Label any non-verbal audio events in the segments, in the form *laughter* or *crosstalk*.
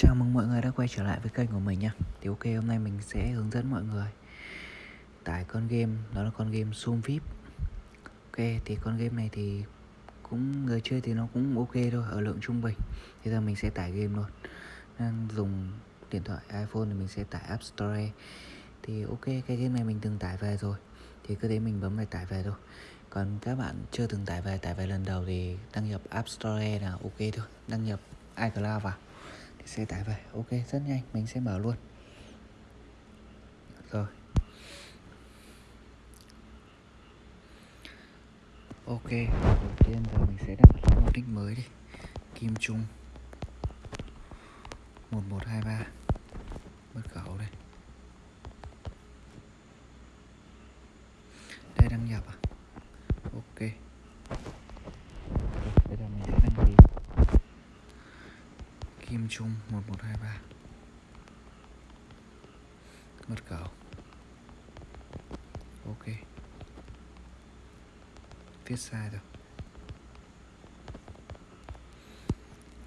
Chào mừng mọi người đã quay trở lại với kênh của mình nha Thì ok, hôm nay mình sẽ hướng dẫn mọi người Tải con game, Đó là con game Zoom VIP. Ok, thì con game này thì Cũng, người chơi thì nó cũng ok thôi, Ở lượng trung bình. Bây giờ mình sẽ tải game luôn. Đang dùng điện thoại iPhone thì mình sẽ tải App Store. Thì ok, cái game này mình từng tải về rồi. Thì cứ thế mình bấm vào tải về thôi. Còn các bạn chưa từng tải về tải về lần đầu thì đăng nhập App Store là ok thôi. Đăng nhập iCloud vào xe sẽ tải về. Ok, rất nhanh. Mình sẽ mở luôn. Rồi. Ok, đầu tiên giờ mình sẽ đặt ký một nick mới đi. Kim trung. 1123 mật khẩu đây. Kim Trung 1123 Mật khẩu Ok. Viết sai rồi.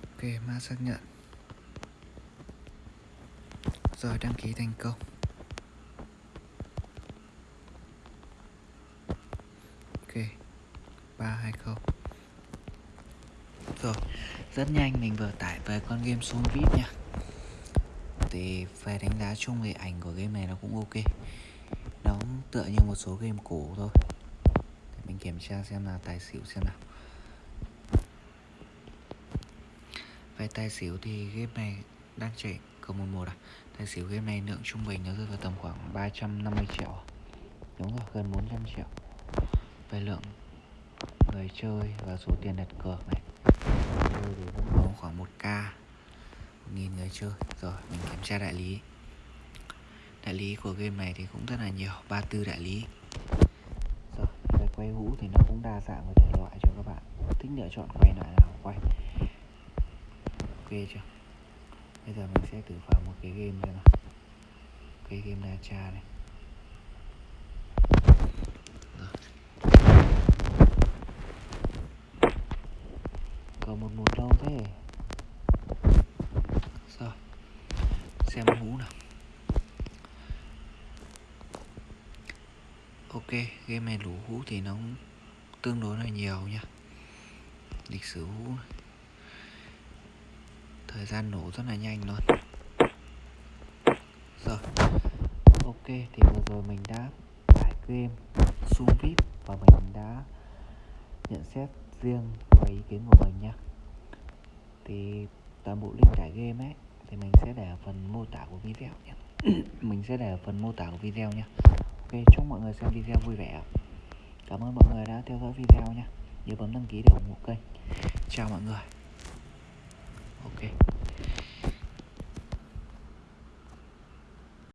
Ok mã xác nhận. Rồi, đăng ký thành công. Ok. 320 rồi. Rất nhanh mình vừa tải về con game Soul VIP nha. Thì về đánh giá chung về ảnh của game này nó cũng ok. Nó tựa như một số game cũ thôi. Để mình kiểm tra xem là tài xỉu xem nào. Về tài xỉu thì game này đang chạy cầu 11 à? Tài xỉu game này lượng trung bình nó rơi vào tầm khoảng 350 triệu à? đúng rồi, gần 400 triệu. Về lượng người chơi và số tiền đặt cược này chơi thì vẫn có khoảng 1k 1.000 người chơi rồi, mình kiểm tra đại lý. Đại lý của game này thì cũng rất là nhiều 34 đại lý. Rồi về quay hũ thì nó cũng đa dạng về thể loại cho các bạn. Thích lựa chọn quay loại nào quay. Ok chưa? Bây giờ mình sẽ thử vào một cái game xem nào. Cái game na cha này còn một một lâu thế rồi xem hú nào. Ok game này lũ hú thì nó tương đối là nhiều nha. Lịch sử hú, thời gian nổ rất là nhanh luôn. Rồi ok thì vừa rồi mình đã tải game Zoom VIP và mình đã nhận xét riêng và ý kiến của mình nhé thì toàn bộ link tải game ấy thì mình sẽ để ở phần mô tả của video nhé. *clears throat* Mình sẽ để ở phần mô tả của video nhé. Ok, chúc mọi người xem video vui vẻ. Cảm ơn mọi người đã theo dõi video nhé. Nhớ bấm đăng ký để ủng hộ kênh. Chào mọi người. Ok.